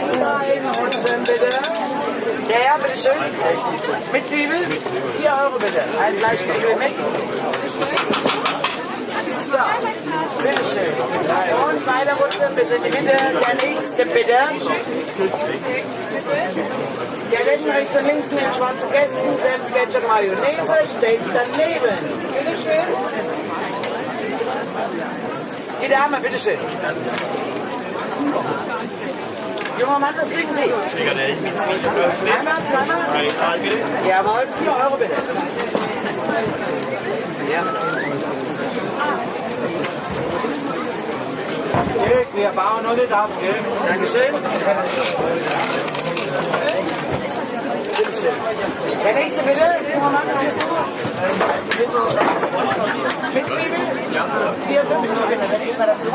bis dahin unten bitte. Ja, ja, bitteschön. Mit Zwiebel? 4 Euro bitte. Ein Fleischzwiebel mit. So, bitteschön. Und weiter rutschen bitte in die Mitte. Der nächste bitte. Der Läden rechts und links mit den schwarzen Gästen, Senf, Mayonnaise steht daneben. Bitteschön. Die Dame, bitteschön. Junger Mann, was kriegen Sie? Einmal, zweimal? Jawohl, 4 Euro bitte. Ja. Wir bauen noch nicht ab, gell? Dankeschön. Der nächste bitte, junger Mann, heißt du? Mit Zwiebeln? Ja. 4, 5 bitte. Dann ist er dazu.